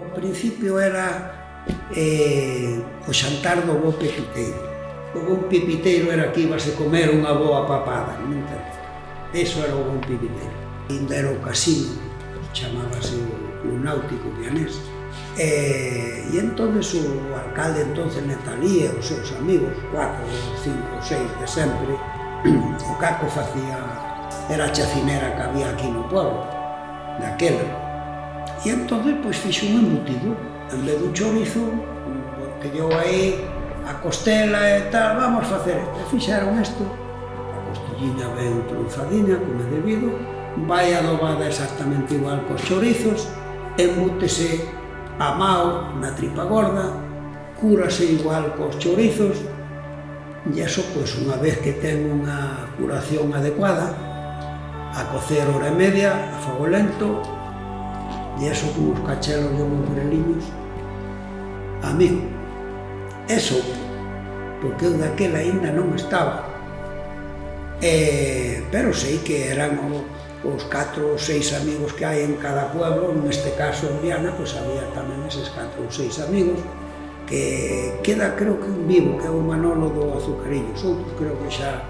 O principio era eh, o xantar do bo pepiteiro. O bon pepiteiro era que ibase comer unha boa papada, non? Eso era o bon pepiteiro. Ainda era o casino, chamábase o Club Náutico Vianés. E, eh, e entonces o alcalde entonces e os seus amigos, cuatro, cinco, seis de sempre, o Caco facía, era a chacinera que había aquí no pueblo, daquela. E entón, pois, fixo un embutido. En vez dun chorizo, pediu aí a costela e tal, vamos facer isto. E fixeron isto. A costillina ben trunfadinha, como é debido, vai adobada exactamente igual cos chorizos, embútese a mao na tripa gorda, cúrase igual cos chorizos, e eso, pois, unha vez que ten unha curación adecuada, a cocer hora e media, a fogo lento, e eso con os cachelos de os moreliños a mí. Eso, porque eu daquela ainda non estaba. eh, pero sei que eran o, os catro ou seis amigos que hai en cada pueblo, neste caso en Viana, pois había tamén eses catro ou seis amigos, que queda creo que un vivo, que é o Manolo do Azucarillo, os outros creo que xa...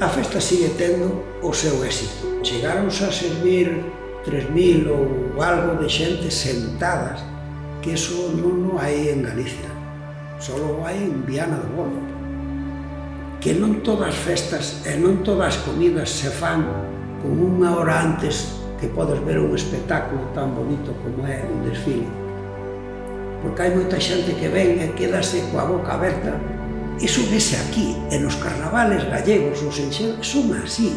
A festa sigue tendo o seu éxito. Chegaron a servir 3.000 ou algo de xente sentadas, que eso non, non hai en Galicia, só hai en Viana do Bolo. Que non todas as festas e non todas as comidas se fan con unha hora antes que podes ver un espectáculo tan bonito como é un desfile. Porque hai moita xente que ven e quedase coa boca aberta. Iso vese aquí, e nos carnavales gallegos, os enxeros, son así.